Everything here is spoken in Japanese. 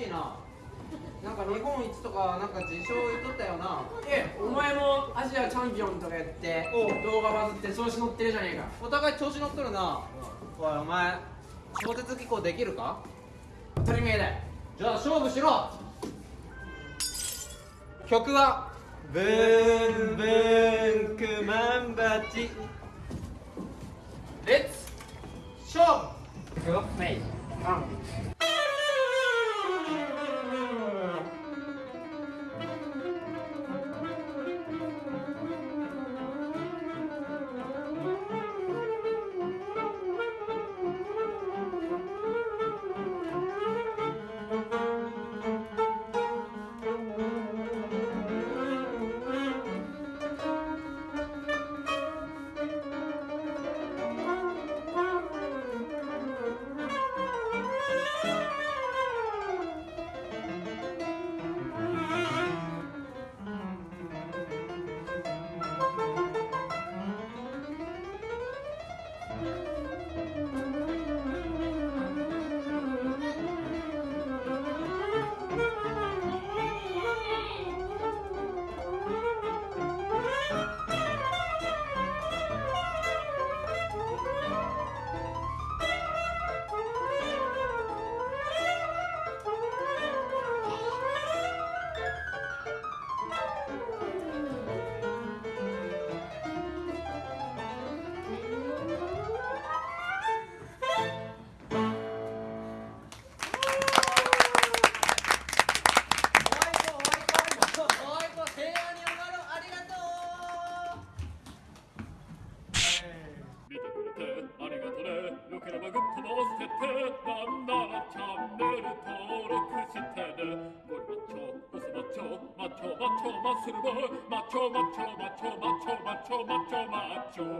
しいな。なんか日本一とかなんか自称言っとったよな。えお前もアジアチャンピオンとかやって動画バズって調子乗ってるじゃねえか。お互い調子乗っとるな。おいお前小説機構できるか？当たり前だ。よじゃあ勝負しろ。曲はブンブンクマンバチ。レッツ勝負グッフェイ。パングッドも押してなんならチャンネル登録してね。ゴリマッチョオスマッチョマッチョマッチョマッスルボーイ。マッチョマッチョマッチョマッチョマッチョマッチョマッチョ。